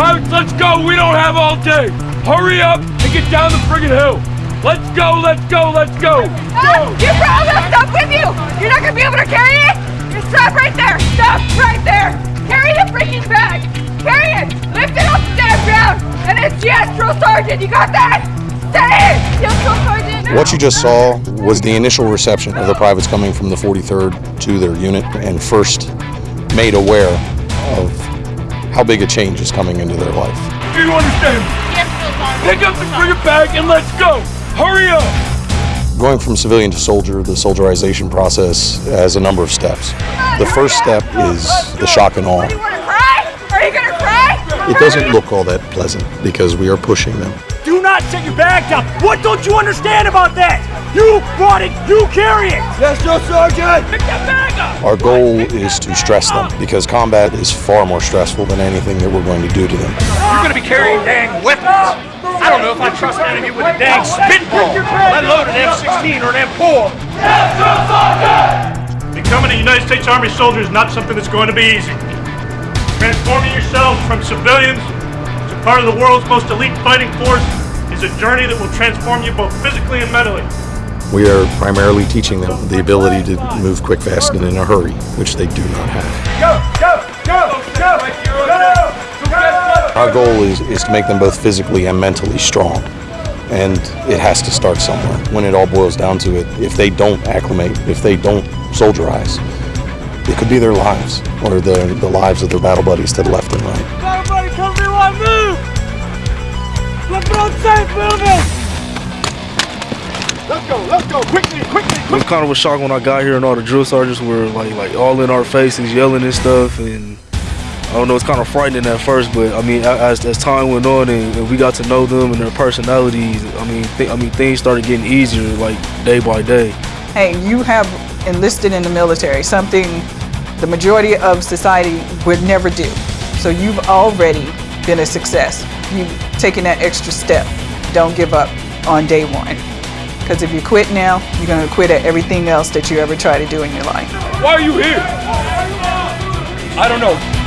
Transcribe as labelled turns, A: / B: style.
A: Privates, let's go. We don't have all day. Hurry up and get down the friggin' hill. Let's go, let's go, let's go.
B: Ah, you brought all that stuff with you! You're not gonna be able to carry it? You stop right there! Stop right there! Carry the freaking bag! Carry it! Lift it off the damn ground! And it's yes, drill sergeant! You got that? Say it! Yes, drill sergeant!
C: What you just saw was the initial reception of the privates coming from the 43rd to their unit and first made aware of how big a change is coming into their life.
A: Do you understand? Pick up the friggin' bag and let's go. Hurry up.
C: Going from civilian to soldier, the soldierization process has a number of steps. The first step is the shock and awe.
B: You wanna cry? Are you gonna cry?
C: It doesn't look all that pleasant because we are pushing them.
D: Do not set your bag down. What don't you understand about that? You brought it, you carry it.
A: Yes, no, Sergeant. Pick that bag up.
C: Our goal is to stress them because combat is far more stressful than anything that we're going to do to them.
D: You're gonna be carrying dang weapons. I don't know if I trust an enemy with a dang spitball, let alone an M16 or an M4. Yes, Becoming a United States Army soldier is not something that's going to be easy. Transforming yourselves from civilians to part of the world's most elite fighting force is a journey that will transform you both physically and mentally.
C: We are primarily teaching them the ability to move quick, fast, and in a hurry, which they do not have.
A: Go, go, go, go, go. go.
C: Our goal is, is to make them both physically and mentally strong. And it has to start somewhere. When it all boils down to it, if they don't acclimate, if they don't soldierize, it could be their lives or the, the lives of their battle buddies to the left and right.
D: Everybody come to one move! Let's safe moving!
A: Let's go, let's go, quickly, quickly.
E: It was kind of a shock when I got here and all the drill sergeants were like like all in our faces yelling and stuff and I don't know it's kind of frightening at first but I mean as, as time went on and, and we got to know them and their personalities I mean th- I mean things started getting easier like day by day.
F: hey, you have enlisted in the military, something the majority of society would never do. So you've already been a success. You've taken that extra step. Don't give up on day one. Because if you quit now, you're going to quit at everything else that you ever try to do in your life.
A: Why are you here? I don't know.